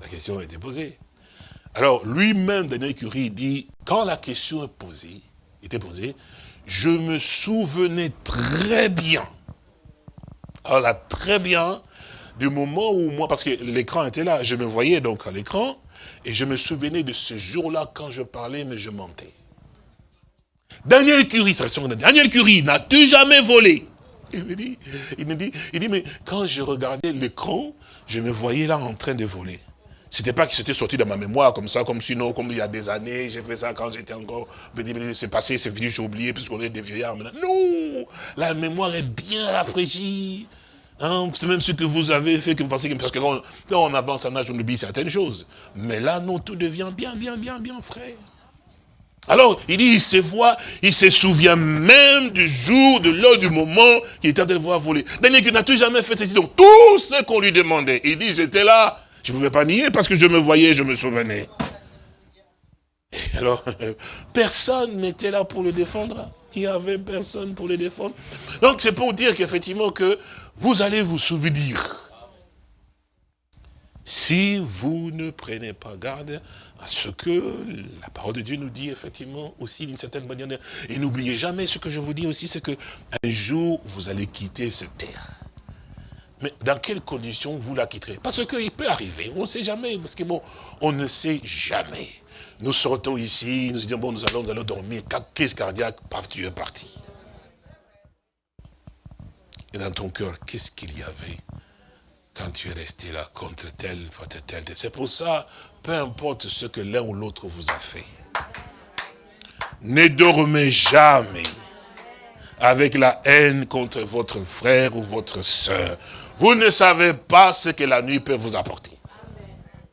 La question a été posée. Alors, lui-même, Daniel Curie, dit, quand la question est posée, était posée, je me souvenais très bien alors très bien, du moment où moi, parce que l'écran était là, je me voyais donc à l'écran, et je me souvenais de ce jour-là quand je parlais, mais je mentais. Daniel Curie, ça Daniel Curie, n'as-tu jamais volé? Il me, dit, il me dit, il dit, mais quand je regardais l'écran, je me voyais là en train de voler. C'était pas que c'était sorti dans ma mémoire comme ça, comme sinon, comme il y a des années, j'ai fait ça quand j'étais encore, c'est passé, c'est fini, j'ai oublié, puisqu'on est des vieillards maintenant. Non La mémoire est bien rafraîchie. Hein, c'est même ce que vous avez fait que vous pensez que, parce que quand on avance en âge, on oublie certaines choses. Mais là, non, tout devient bien, bien, bien, bien frais. Alors, il dit, il se voit, il se souvient même du jour, de l'heure, du moment qu'il était en train de voir voler. Daniel, que n'as-tu jamais fait ceci? Donc, tout ce qu'on lui demandait, il dit, j'étais là, je ne pouvais pas nier parce que je me voyais, je me souvenais. Alors, personne n'était là pour le défendre. Il n'y avait personne pour le défendre. Donc, c'est pour dire qu'effectivement, que vous allez vous souvenir. Si vous ne prenez pas garde à ce que la parole de Dieu nous dit effectivement aussi d'une certaine manière. Et n'oubliez jamais ce que je vous dis aussi, c'est que un jour vous allez quitter cette terre. Mais dans quelles conditions vous la quitterez? Parce qu'il peut arriver, on ne sait jamais, parce que bon, on ne sait jamais. Nous sortons ici, nous disons, bon, nous allons, nous allons dormir, crise cardiaque, paf, tu es parti. Et dans ton cœur, qu'est-ce qu'il y avait quand tu es resté là contre tel, contre tel, tel. C'est pour ça, peu importe ce que l'un ou l'autre vous a fait, ne dormez jamais avec la haine contre votre frère ou votre soeur. Vous ne savez pas ce que la nuit peut vous apporter.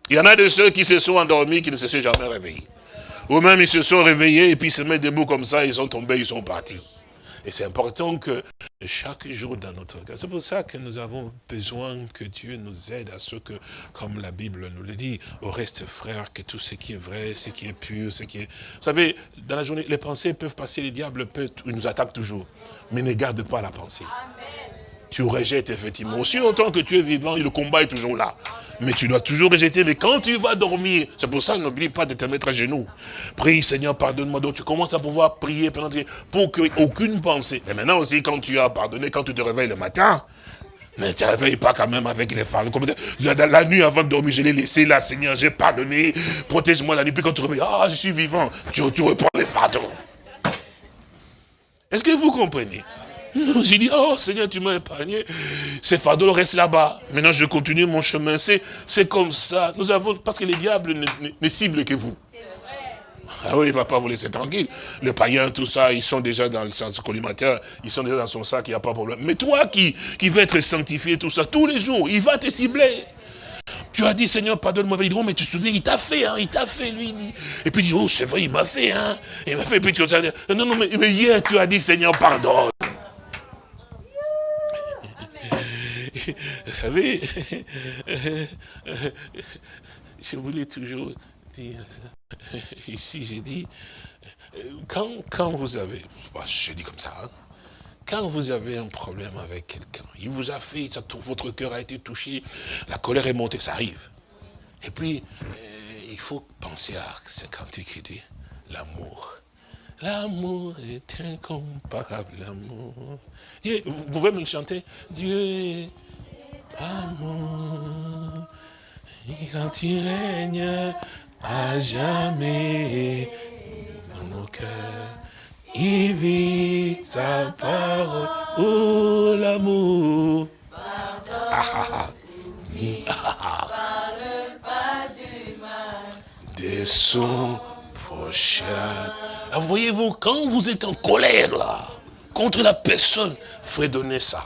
Il y en a de ceux qui se sont endormis, qui ne se sont jamais réveillés. Ou même ils se sont réveillés et puis se mettent debout comme ça, ils sont tombés, ils sont partis. Et c'est important que chaque jour dans notre cœur, c'est pour ça que nous avons besoin que Dieu nous aide à ce que, comme la Bible nous le dit, au reste frère, que tout ce qui est vrai, ce qui est pur, ce qui est... Vous savez, dans la journée, les pensées peuvent passer, les diables peuvent, ils nous attaquent toujours. Mais ne garde pas la pensée. Tu rejettes effectivement. Aussi longtemps que tu es vivant, le combat est toujours là. Mais tu dois toujours rejeter. Mais quand tu vas dormir, c'est pour ça, n'oublie pas de te mettre à genoux. Prie, Seigneur, pardonne-moi. Donc tu commences à pouvoir prier pour qu'aucune pensée. Mais maintenant aussi, quand tu as pardonné, quand tu te réveilles le matin, mais tu ne réveilles pas quand même avec les femmes. La nuit avant de dormir, je l'ai laissé là, Seigneur, j'ai pardonné, protège-moi la nuit. Puis quand tu réveilles, ah, je suis vivant, tu, tu reprends les fardeaux. Est-ce que vous comprenez? J'ai dit, oh Seigneur, tu m'as épargné. Ces fardeaux restent là-bas. Maintenant, je continue mon chemin. C'est comme ça. Nous avons, parce que les diables ne, ciblent que vous. Ah oui, il ne va pas vous laisser tranquille. Le païen, tout ça, ils sont déjà dans le sens collimateur, ils sont déjà dans son sac, il n'y a pas de problème. Mais toi qui, qui veux être sanctifié, tout ça, tous les jours, il va te cibler. Tu as dit, Seigneur, pardonne-moi. Il dit, oh, mais tu te souviens, il t'a fait, hein, il t'a fait, lui. Dit. Et puis il dit, oh, c'est vrai, il m'a fait, hein. Il m'a fait, et puis tu vas dire, non, non, mais, mais hier, tu as dit, Seigneur, pardonne. Vous savez, je voulais toujours dire ça. Ici, j'ai dit, quand, quand vous avez, bah, je dis comme ça, hein, quand vous avez un problème avec quelqu'un, il vous a fait, votre cœur a été touché, la colère est montée, ça arrive. Et puis, euh, il faut penser à ce cantique qui dit, l'amour. L'amour est incomparable, l'amour. Vous pouvez me le chanter? Dieu amour, quand il règne à jamais dans nos cœurs, il vit sa parole, oh l'amour. Ah, ah, ah. De son prochain. Voyez-vous, quand vous êtes en colère là, contre la personne, fredonnez ça.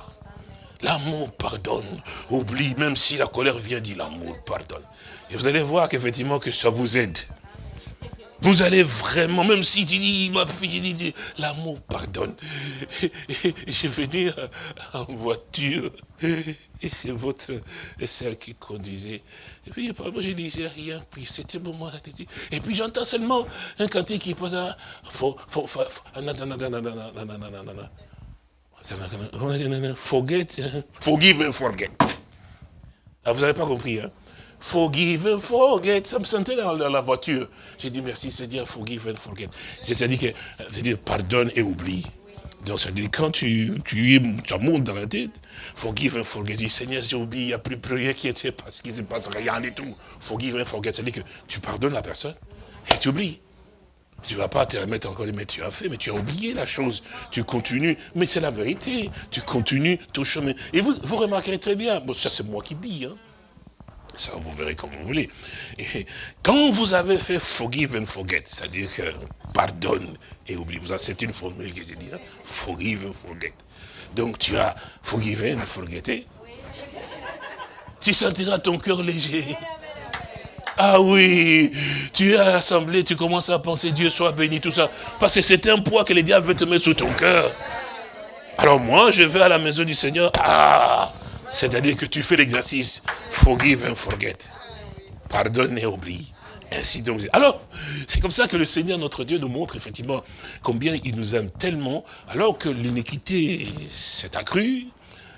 L'amour pardonne, oublie, même si la colère vient, dit l'amour pardonne. Et vous allez voir qu'effectivement que ça vous aide. Vous allez vraiment, même si tu dis, ma fille, l'amour pardonne. Je venir en voiture, et c'est votre sœur qui conduisait. Et puis, moi, je disais rien, puis c'était bon moment Et puis, j'entends seulement un cantique qui pose un... Forget, hein. forgive and forget. Ah, vous n'avez pas compris, hein? Forgive and forget. Ça me sentait dans la voiture. J'ai dit merci Seigneur, forgive and forget. C'est-à-dire que, c'est-à-dire pardonne et oublie. Donc, ça dit quand tu, tu, tu montes dans la tête, forgive and forget. Dis, Seigneur, j'ai oublié, il n'y a plus, plus rien qui était parce qu'il ne se passe rien du tout. Forgive and forget. C'est-à-dire que tu pardonnes la personne et tu oublies. Tu ne vas pas te remettre encore, mais tu as fait, mais tu as oublié la chose. Tu continues, mais c'est la vérité. Tu continues ton chemin. Et vous, vous remarquerez très bien, bon, ça c'est moi qui dis, hein. ça vous verrez comme vous voulez. Et quand vous avez fait forgive and forget, c'est-à-dire que pardonne et oublie, c'est une formule que j'ai dit, hein, forgive and forget. Donc tu as forgive and forget. Tu sentiras ton cœur léger. Ah oui, tu es à tu commences à penser Dieu soit béni, tout ça. Parce que c'est un poids que le diable veut te mettre sous ton cœur. Alors moi, je vais à la maison du Seigneur. Ah, c'est-à-dire que tu fais l'exercice. Forgive and forget. Pardonne et oublie. Ainsi donc. Alors, c'est comme ça que le Seigneur, notre Dieu, nous montre effectivement combien il nous aime tellement, alors que l'iniquité s'est accrue,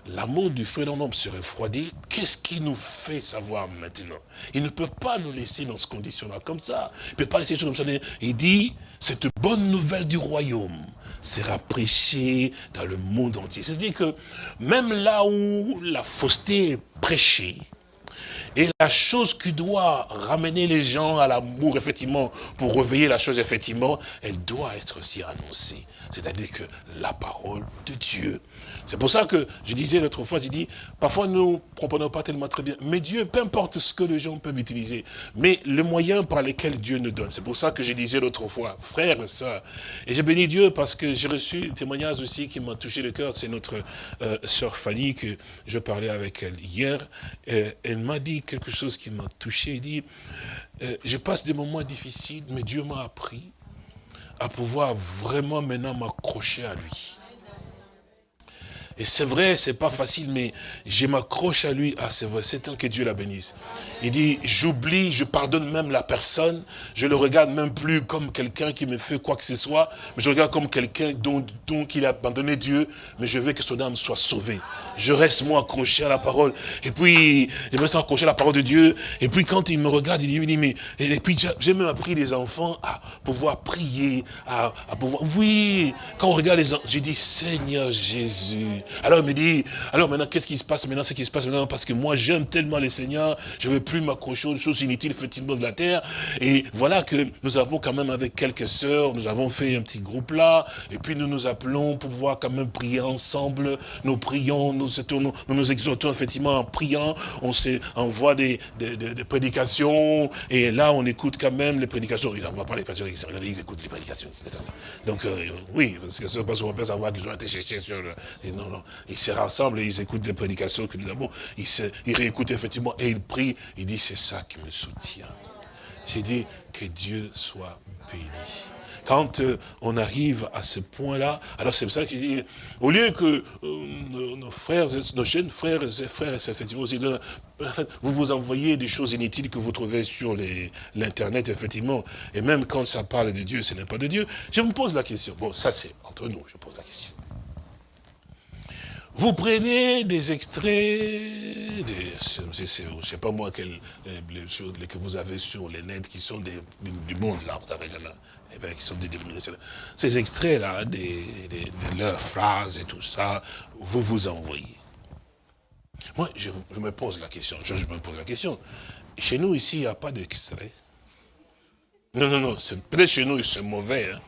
l'amour du frère d'un homme se refroidit, qu'est-ce qui nous fait savoir maintenant? Il ne peut pas nous laisser dans ce condition-là comme ça. Il ne peut pas laisser les choses comme ça. Il dit, cette bonne nouvelle du royaume sera prêchée dans le monde entier. C'est-à-dire que même là où la fausseté est prêchée, et la chose qui doit ramener les gens à l'amour, effectivement, pour réveiller la chose, effectivement, elle doit être aussi annoncée. C'est-à-dire que la parole de Dieu c'est pour ça que je disais l'autre fois, j'ai dit, parfois nous ne comprenons pas tellement très bien. Mais Dieu, peu importe ce que les gens peuvent utiliser, mais le moyen par lequel Dieu nous donne. C'est pour ça que je disais l'autre fois, frère et soeur. Et j'ai béni Dieu parce que j'ai reçu des témoignages aussi qui m'ont touché le cœur. C'est notre euh, sœur Fanny que je parlais avec elle hier. elle m'a dit quelque chose qui m'a touché. Elle dit, euh, je passe des moments difficiles, mais Dieu m'a appris à pouvoir vraiment maintenant m'accrocher à lui. Et c'est vrai, c'est pas facile, mais je m'accroche à lui. Ah, c'est vrai, c'est temps que Dieu la bénisse. Il dit, j'oublie, je pardonne même la personne. Je le regarde même plus comme quelqu'un qui me fait quoi que ce soit. Mais je regarde comme quelqu'un dont, dont il a abandonné Dieu. Mais je veux que son âme soit sauvée. Je reste moi accroché à la parole. Et puis, je me reste accroché à la parole de Dieu. Et puis quand il me regarde, il dit, il dit mais, et puis j'ai même appris les enfants à pouvoir prier, à, pouvoir, oui, quand on regarde les enfants, j'ai dit, Seigneur Jésus. Alors il me dit, alors maintenant, qu'est-ce qui se passe maintenant, ce qui se passe maintenant, parce que moi j'aime tellement les Seigneurs, je ne veux plus m'accrocher aux choses inutiles, effectivement, de la terre. Et voilà que nous avons quand même avec quelques sœurs, nous avons fait un petit groupe là, et puis nous nous appelons pour pouvoir quand même prier ensemble, nous prions, nous nous, exhortons effectivement en priant, on envoie des, prédications, et là on écoute quand même les prédications, ils n'envoient pas les prédications, ils écoutent les prédications. Donc euh, oui, parce que c'est parce qu'on peut savoir qu'ils ont été cherchés sur le... non, non, ils se rassemblent et ils écoutent les prédications que nous avons, ils, ils réécoutent effectivement, et ils prient, ils disent c'est ça qui me soutient. J'ai dit que Dieu soit béni quand euh, on arrive à ce point-là, alors c'est pour ça qu'il dit, au lieu que euh, nos, frères, nos jeunes frères et frères, effectivement, vous vous envoyez des choses inutiles que vous trouvez sur l'internet, effectivement, et même quand ça parle de Dieu, ce n'est pas de Dieu, je me pose la question, bon, ça c'est entre nous, je pose la question. Vous prenez des extraits, des, je ne sais pas moi, quelles, les, que vous avez sur les net qui sont du monde, là, vous savez, là, eh bien, qui sont des. Ces extraits-là, des, de leurs phrases et tout ça, vous vous envoyez. Moi, je, me pose la question, je, me pose la question. Chez nous, ici, il n'y a pas d'extrait. Non, non, non, peut-être chez nous, c'est mauvais. Hein.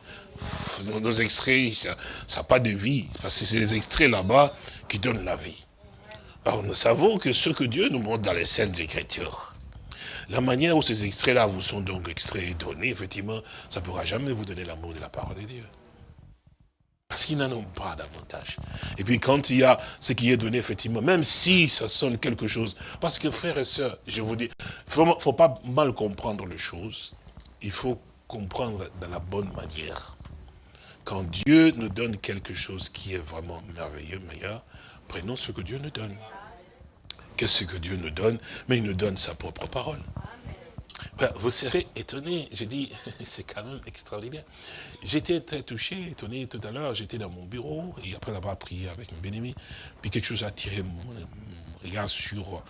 Nos, extraits, ça n'a pas de vie, parce que c'est les extraits là-bas qui donnent la vie. Alors, nous savons que ce que Dieu nous montre dans les Saintes Écritures, la manière où ces extraits-là vous sont donc extraits et donnés, effectivement, ça ne pourra jamais vous donner l'amour de la parole de Dieu. Parce qu'ils n'en ont pas davantage. Et puis quand il y a ce qui est donné, effectivement, même si ça sonne quelque chose, parce que frères et sœurs, je vous dis, il ne faut pas mal comprendre les choses, il faut comprendre dans la bonne manière. Quand Dieu nous donne quelque chose qui est vraiment merveilleux, meilleur, prenons ce que Dieu nous donne. Qu'est-ce que Dieu nous donne? Mais il nous donne sa propre parole. vous serez étonné. J'ai dit, c'est quand même extraordinaire. J'étais très touché, étonné tout à l'heure. J'étais dans mon bureau, et après avoir prié avec mon bien puis quelque chose a attiré mon, regard sur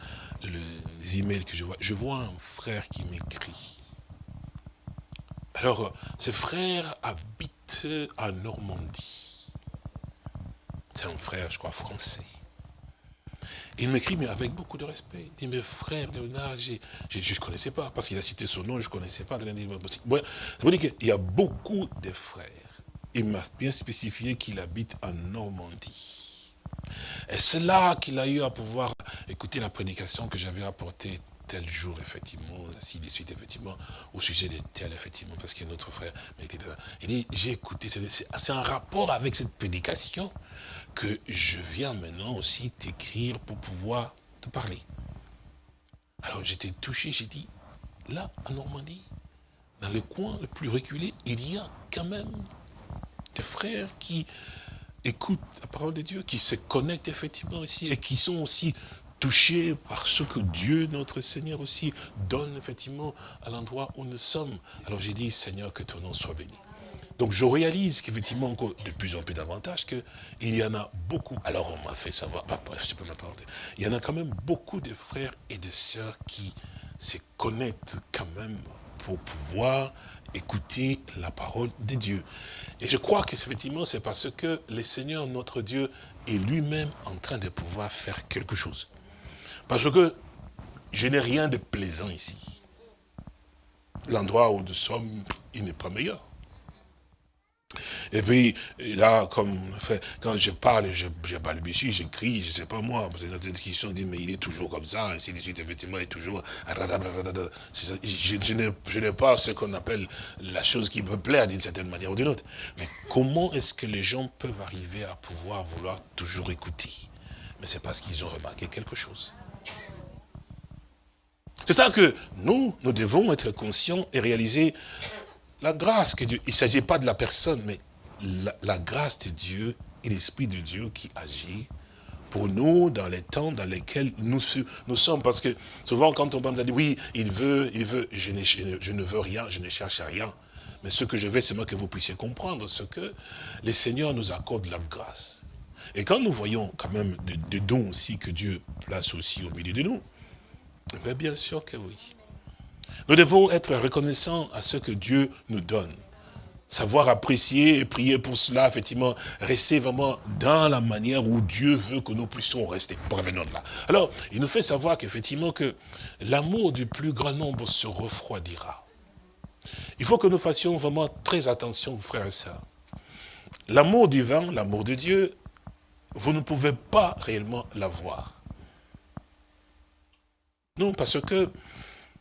les emails que je vois. Je vois un frère qui m'écrit. Alors, ce frère habite en Normandie. C'est un frère, je crois, français. Il m'écrit, mais avec beaucoup de respect. Il dit, mais frère Léonard, je ne connaissais pas, parce qu'il a cité son nom, je ne connaissais pas. Bon, qu'il y a beaucoup de frères. Il m'a bien spécifié qu'il habite en Normandie. Et c'est là qu'il a eu à pouvoir écouter la prédication que j'avais apportée tel jour, effectivement, ainsi de suite, effectivement, au sujet de tel, effectivement, parce qu'il y a notre frère. Il dit, j'ai écouté, c'est un rapport avec cette prédication que je viens maintenant aussi t'écrire pour pouvoir te parler. Alors j'étais touché, j'ai dit, là, en Normandie, dans le coin le plus reculé, il y a quand même des frères qui écoutent la parole de Dieu, qui se connectent effectivement ici et qui sont aussi touchés par ce que Dieu, notre Seigneur aussi, donne effectivement à l'endroit où nous sommes. Alors j'ai dit, Seigneur, que ton nom soit béni. Donc je réalise qu'effectivement, de plus en plus davantage, qu'il y en a beaucoup. Alors on m'a fait savoir, bah, bref, je peux m'apporter. Il y en a quand même beaucoup de frères et de sœurs qui se connectent quand même pour pouvoir écouter la parole de Dieu. Et je crois que effectivement, c'est parce que le Seigneur, notre Dieu, est lui-même en train de pouvoir faire quelque chose. Parce que je n'ai rien de plaisant ici. L'endroit où nous sommes, il n'est pas meilleur. Et puis, là, comme quand je parle, je, je balbutie, j'écris, je ne sais pas moi, parce que notre discussion dit, mais il est toujours comme ça, ainsi de suite, effectivement, il est toujours... Je, je n'ai pas ce qu'on appelle la chose qui me plaît d'une certaine manière ou d'une autre. Mais comment est-ce que les gens peuvent arriver à pouvoir vouloir toujours écouter? Mais c'est parce qu'ils ont remarqué quelque chose. C'est ça que nous, nous devons être conscients et réaliser la grâce que Dieu, il ne s'agit pas de la personne, mais la, grâce de Dieu et l'Esprit de Dieu qui agit pour nous dans les temps dans lesquels nous, nous sommes. Parce que souvent quand on parle, on dit oui, il veut, il veut, je ne, je ne veux rien, je ne cherche rien. Mais ce que je veux, c'est moi que vous puissiez comprendre ce que les Seigneurs nous accordent la grâce. Et quand nous voyons quand même des, dons aussi que Dieu place aussi au milieu de nous, eh bien sûr que oui. Nous devons être reconnaissants à ce que Dieu nous donne. Savoir apprécier et prier pour cela, effectivement, rester vraiment dans la manière où Dieu veut que nous puissions rester. Revenons de là. Alors, il nous fait savoir qu'effectivement que l'amour du plus grand nombre se refroidira. Il faut que nous fassions vraiment très attention, frères et sœurs. L'amour divin, l'amour de Dieu, vous ne pouvez pas réellement l'avoir. Non, parce que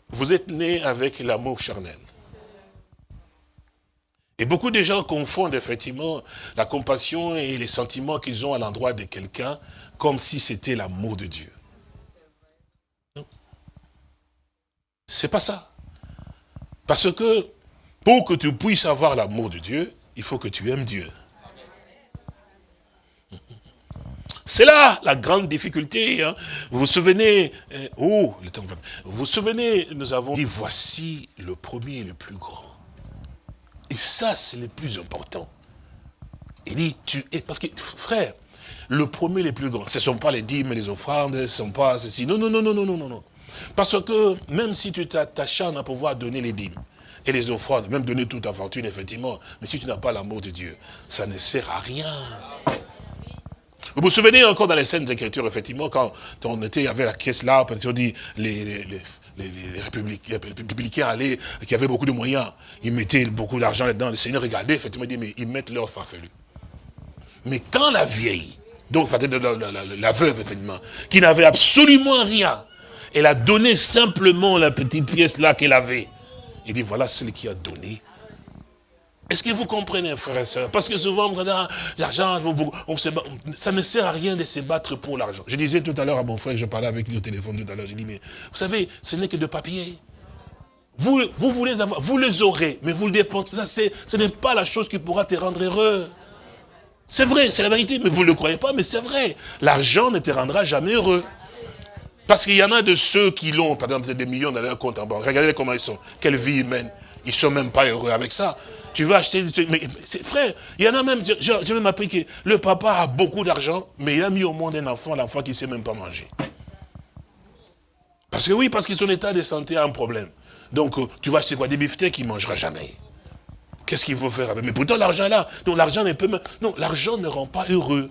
vous êtes né avec l'amour charnel. Et beaucoup de gens confondent effectivement la compassion et les sentiments qu'ils ont à l'endroit de quelqu'un comme si c'était l'amour de Dieu. C'est pas ça. Parce que pour que tu puisses avoir l'amour de Dieu, il faut que tu aimes Dieu. C'est là la grande difficulté. hein. Vous vous souvenez, euh, oh, le temps vous vous souvenez, nous avons dit, voici le premier et le plus grand. Et ça, c'est le plus important. Il dit, tu es, parce que, frère, le premier et le plus grand, ce ne sont pas les dîmes et les offrandes, ce ne sont pas ceci. Non, non, non, non, non, non, non, non. Parce que même si tu t'acharnes à pouvoir donner les dîmes et les offrandes, même donner toute ta fortune, effectivement, mais si tu n'as pas l'amour de Dieu, ça ne sert à rien. Vous vous souvenez encore dans les scènes d'écriture, effectivement, quand on était, il y avait la caisse là, qu'on dit, les, les, les, les, républicains, les républicains allaient, qui avaient beaucoup de moyens, ils mettaient beaucoup d'argent là-dedans, le Seigneur regardait, effectivement, il dit, mais ils mettent leur farfelu. Mais quand la vieille, donc la- la- la veuve, effectivement, qui n'avait absolument rien, elle a donné simplement la petite pièce là qu'elle avait, il dit, voilà celle qui a donné est-ce que vous comprenez, frères et sœurs Parce que souvent, ah, l'argent, ça ne sert à rien de se battre pour l'argent. Je disais tout à l'heure à mon frère, je parlais avec lui au téléphone tout à l'heure, j'ai dit, mais vous savez, ce n'est que de papier. Vous, vous voulez avoir, vous les aurez, mais vous le dépensez. Ça, ce n'est pas la chose qui pourra te rendre heureux. C'est vrai, c'est la vérité, mais vous ne le croyez pas, mais c'est vrai. L'argent ne te rendra jamais heureux. Parce qu'il y en a de ceux qui l'ont, par exemple, des millions dans leur compte en banque. Regardez comment ils sont, quelle vie ils mènent. Ils sont même pas heureux avec ça. Tu vas acheter, mais frère, il y en a même, j'ai même appris que le papa a beaucoup d'argent, mais il a mis au monde un enfant, l'enfant qui ne sait même pas manger. Parce que oui, parce que son état de santé a un problème. Donc, euh, tu vas acheter quoi? Des beefsteaks qu'il ne mangera jamais. Qu'est-ce qu'il faut faire avec? Mais pourtant, l'argent est là. Donc, l'argent ne peut même... Non, l'argent ne rend pas heureux.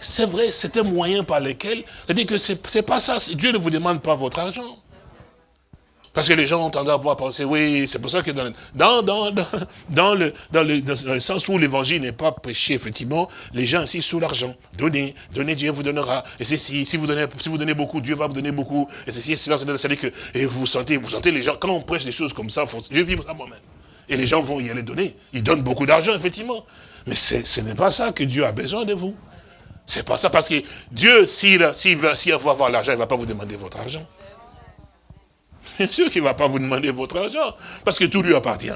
C'est vrai, c'est un moyen par lequel... C'est-à-dire que c'est pas ça. Dieu ne vous demande pas votre argent. Parce que les gens ont tendance à penser, oui, c'est pour ça que dans, dans, dans, dans, le, le, le sens où l'évangile n'est pas prêché, effectivement, les gens insistent sur l'argent. Donnez, donnez, Dieu vous donnera. Et ceci, si vous donnez, si vous donnez beaucoup, Dieu va vous donner beaucoup. Et ceci, cela, c'est-à-dire que, et vous sentez, vous sentez les gens, quand on prêche des choses comme ça, faut, je vis moi-même. Et les gens vont y aller donner. Ils donnent beaucoup d'argent, effectivement. Mais c'est- ce n'est pas ça que Dieu a besoin de vous. C'est pas ça, parce que Dieu, s'il va avoir l'argent, il ne va pas vous demander votre argent. Bien sûr qu'il ne va pas vous demander votre argent, parce que tout lui appartient.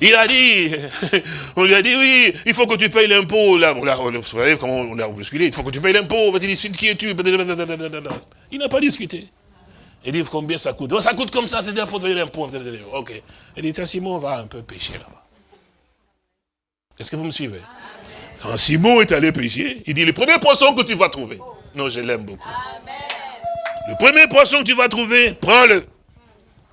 Il a dit, on lui a dit, oui, il faut que tu payes l'impôt. Là, vous savez comment on l'a bousculé, il faut que tu payes l'impôt. Il dit, qui es-tu? Il n'a pas discuté. Il dit, combien ça coûte? Ça coûte comme ça, c'est-à-dire qu'il faut payer l'impôt. Ok. Il dit, tiens, Simon va un peu pêcher là-bas. Est-ce que vous me suivez? Quand Simon est allé pêcher, il dit, le premier poisson que tu vas trouver. Non, je l'aime beaucoup. Le premier poisson que tu vas trouver, prends-le.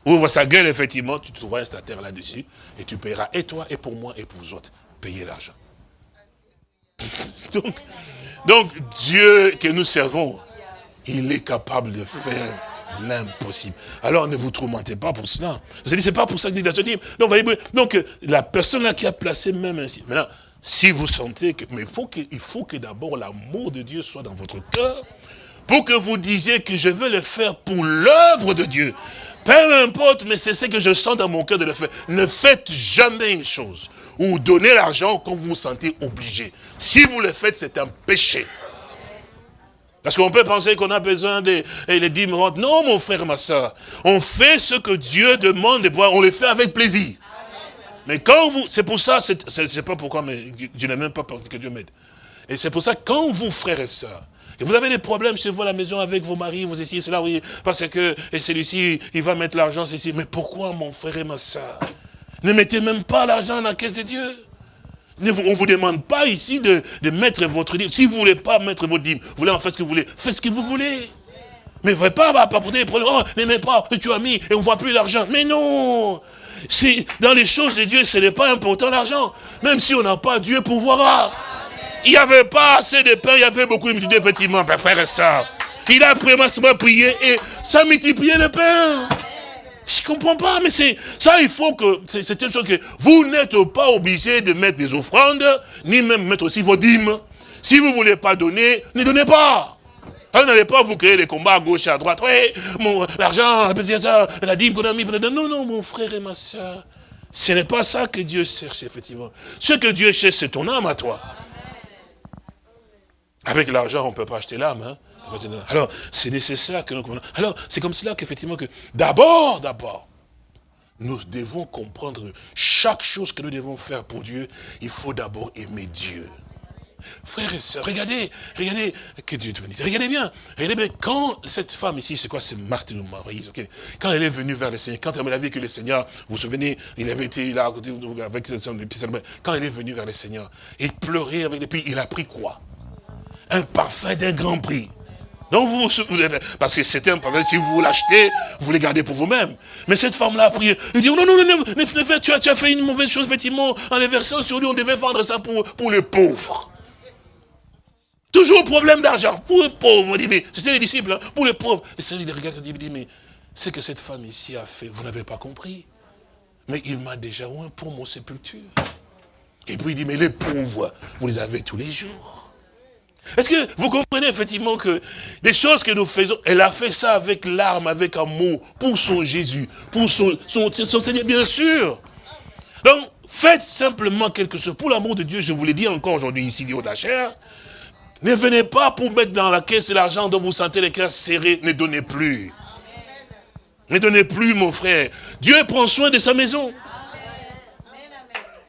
Ouvre sa gueule, effectivement, tu trouveras un statère là-dessus, et tu paieras, et toi, et pour moi, et pour vous autres, payer l'argent. donc, donc, Dieu que nous servons, il est capable de faire l'impossible. Alors ne vous tourmentez pas pour cela. Vous dit, c'est pas pour ça a dit. Donc, voyez, donc, la personne là qui a placé même ainsi. Maintenant, si vous sentez que, mais faut que, il faut que d'abord l'amour de Dieu soit dans votre cœur, pour que vous disiez que je veux le faire pour l'œuvre de Dieu. Peu importe, mais c'est ce que je sens dans mon cœur de le faire. Ne faites jamais une chose ou donnez l'argent quand vous vous sentez obligé. Si vous le faites, c'est un péché. Parce qu'on peut penser qu'on a besoin de et les dîmes. Non, mon frère, ma soeur. On fait ce que Dieu demande de voir. On le fait avec plaisir. Mais quand vous, c'est pour ça, c'est pas pourquoi, mais je n'ai même pas pensé que Dieu m'aide. Et c'est pour ça, quand vous, frères et sœurs, et vous avez des problèmes chez vous à la maison avec vos maris, vous essayez cela, oui, parce que, celui-ci, il va mettre l'argent, ceci. Mais pourquoi, mon frère et ma soeur? Ne mettez même pas l'argent dans la caisse de Dieu. Ne On ne vous demande pas ici de, de mettre votre dîme. Si vous ne voulez pas mettre votre dîme, vous voulez en faire ce que vous voulez, faites ce que vous voulez. Mais ne pas bah, apporter des problèmes. Oh, n'aimez pas, et tu as mis, et on ne voit plus l'argent. Mais non C'est- Dans les choses de Dieu, ce n'est pas important l'argent. Même si on n'a pas, Dieu pourvoira. Il n'y avait pas assez de pain, il y avait beaucoup de multitudes, effectivement, ben, frère et sœur. Il a vraiment prié et ça multipliait le pain. Je comprends pas, mais c'est ça, il faut que, c'est une chose que vous n'êtes pas obligé de mettre des offrandes, ni même mettre aussi vos dîmes. Si vous ne voulez pas donner, ne donnez pas. Alors, N'allez pas vous créer des combats à gauche et à droite. Oui, mon l'argent, la dîme qu'on a mis. Non, non, mon frère et ma soeur. Ce n'est pas ça que Dieu cherche, effectivement. Ce que Dieu cherche, c'est ton âme à toi. Avec l'argent, on ne peut pas acheter l'âme. hein. Alors, c'est nécessaire que nous. Alors, c'est comme cela qu'effectivement, que d'abord, d'abord, nous devons comprendre que chaque chose que nous devons faire pour Dieu, il faut d'abord aimer Dieu. Frères et sœurs, regardez, regardez, que Dieu te bénisse. Regardez bien, regardez bien, quand cette femme ici, c'est quoi, c'est Marthe ou Marie, quand elle est venue vers le Seigneur, quand elle a vu que le Seigneur, vous vous souvenez, il avait été là, avec son épisode, quand elle est venue vers le Seigneur, il pleurait avec les puis il a pris quoi? Un parfum d'un grand prix. Donc vous, parce que c'était un parfum, si vous l'achetez, vous le gardez pour vous-même. Mais cette femme-là a pris, il dit, non, non, non, non, fais- tu, as, fait une mauvaise chose, effectivement, en les versant sur lui, on devait vendre ça pour, pour les pauvres. Toujours problème d'argent. Pour les pauvres, on dit, mais c'était les disciples, hein, pour les pauvres. Le Seigneur, il regarde et il dit, mais ce que cette femme ici a fait, vous n'avez pas compris. Mais il m'a déjà oint pour mon sépulture. Et puis il dit, mais les pauvres, vous les avez tous les jours. Est-ce que vous comprenez effectivement que les choses que nous faisons, elle a fait ça avec larmes, avec amour, pour son Jésus, pour son, son, Seigneur, bien sûr. Donc, faites simplement quelque chose. Pour l'amour de Dieu, je vous l'ai dit encore aujourd'hui ici, au de ne venez pas pour mettre dans la caisse l'argent dont vous sentez les cœurs serrés. Ne donnez plus. Ne donnez plus, mon frère. Dieu prend soin de sa maison.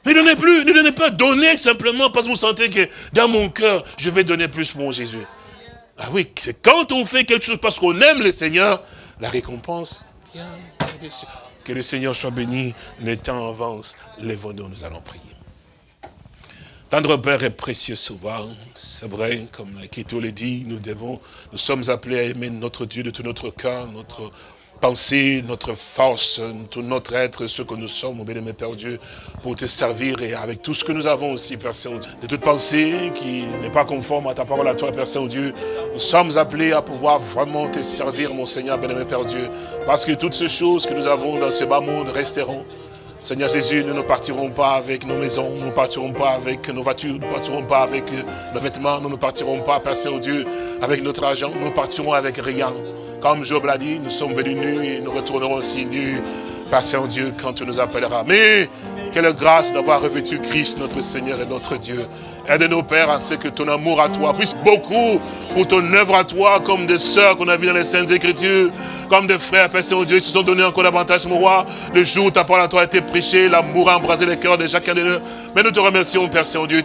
Ne donnez plus, ne donnez pas. Donnez simplement parce que vous sentez que dans mon cœur, je vais donner plus pour Jésus. Ah oui, c'est quand on fait quelque chose parce qu'on aime le Seigneur, la récompense vient. Que le Seigneur soit béni, le temps avance, lèvons-nous, nous allons prier. Tendre Père et précieux souvent, c'est vrai, comme l'Écriture le dit, nous devons, nous sommes appelés à aimer notre Dieu de tout notre cœur, notre pensée, notre force, tout notre être, ce que nous sommes, mon bien-aimé Père Dieu, pour te servir et avec tout ce que nous avons aussi, Père Saint-Dieu. De toute pensée qui n'est pas conforme à ta parole à toi, Père Saint-Dieu, nous sommes appelés à pouvoir vraiment te servir, mon Seigneur, bien-aimé Père Dieu, parce que toutes ces choses que nous avons dans ce bas monde resteront. Seigneur Jésus, nous ne partirons pas avec nos maisons, nous ne partirons pas avec nos voitures, nous ne partirons pas avec nos vêtements, nous ne partirons pas, Père Saint-Dieu, avec notre argent, nous ne partirons avec rien. Comme Job l'a dit, nous sommes venus nus et nous retournerons aussi nus, Père Saint-Dieu, quand tu nous appelleras. Mais, quelle grâce d'avoir revêtu Christ, notre Seigneur et notre Dieu. Aide-nous, Père, à ce que ton amour à toi puisse beaucoup pour ton œuvre à toi, comme des sœurs qu'on a vues dans les Saintes Écritures, comme des frères, Père Saint-Dieu, qui se sont donnés encore davantage, mon roi. Le jour où ta parole à toi a été prêchée, l'amour a embrasé les cœurs de chacun de nous. Mais nous te remercions, Père Saint-Dieu.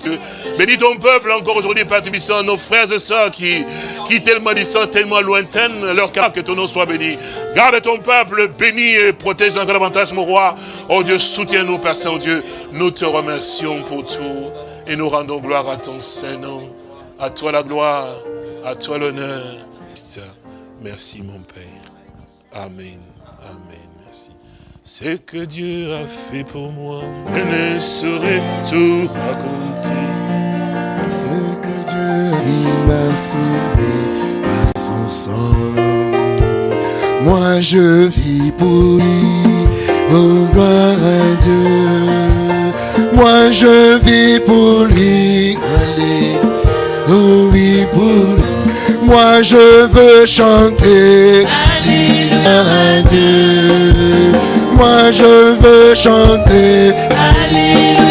Bénis ton peuple encore aujourd'hui, Père Tubissant, nos frères et sœurs qui, qui tellement disant, tellement lointaines, leur cœur, que ton nom soit béni. Garde ton peuple, bénis et protège encore davantage, mon roi. Oh Dieu, soutiens-nous, Père Saint-Dieu. Nous te remercions pour tout. Et nous rendons gloire à ton Saint-Nom. À toi la gloire, à toi l'honneur. Merci mon Père. Amen. Amen. Merci. Ce que Dieu a fait pour moi, je ne saurais tout raconter. Ce que Dieu, il m'a sauvé par son sang. Moi je vis pour lui, oh gloire à Dieu. Moi je vis pour lui, allez, oh oui pour lui. Moi je veux chanter, gloire à Dieu. Moi je veux chanter, Alléluia.